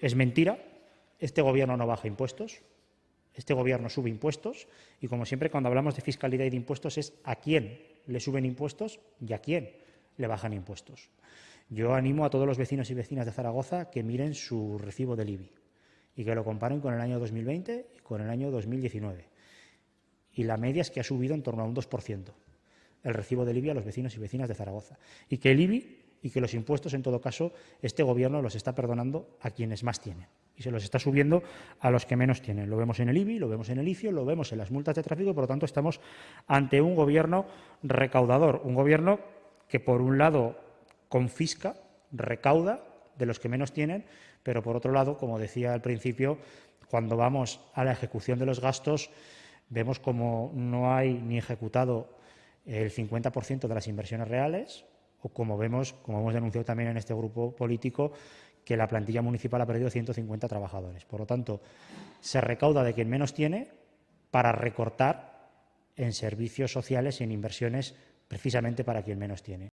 es mentira. Este Gobierno no baja impuestos. Este Gobierno sube impuestos. Y, como siempre, cuando hablamos de fiscalidad y de impuestos es a quién le suben impuestos y a quién le bajan impuestos. Yo animo a todos los vecinos y vecinas de Zaragoza que miren su recibo del IBI y que lo comparen con el año 2020 y con el año 2019. Y la media es que ha subido en torno a un 2% el recibo del IBI a los vecinos y vecinas de Zaragoza. Y que el IBI y que los impuestos, en todo caso, este Gobierno los está perdonando a quienes más tienen y se los está subiendo a los que menos tienen. Lo vemos en el IBI, lo vemos en el ICIO, lo vemos en las multas de tráfico por lo tanto, estamos ante un Gobierno recaudador, un Gobierno que, por un lado, confisca, recauda de los que menos tienen, pero, por otro lado, como decía al principio, cuando vamos a la ejecución de los gastos, vemos como no hay ni ejecutado el 50% de las inversiones reales, o como vemos, como hemos denunciado también en este grupo político, que la plantilla municipal ha perdido 150 trabajadores. Por lo tanto, se recauda de quien menos tiene para recortar en servicios sociales y en inversiones precisamente para quien menos tiene.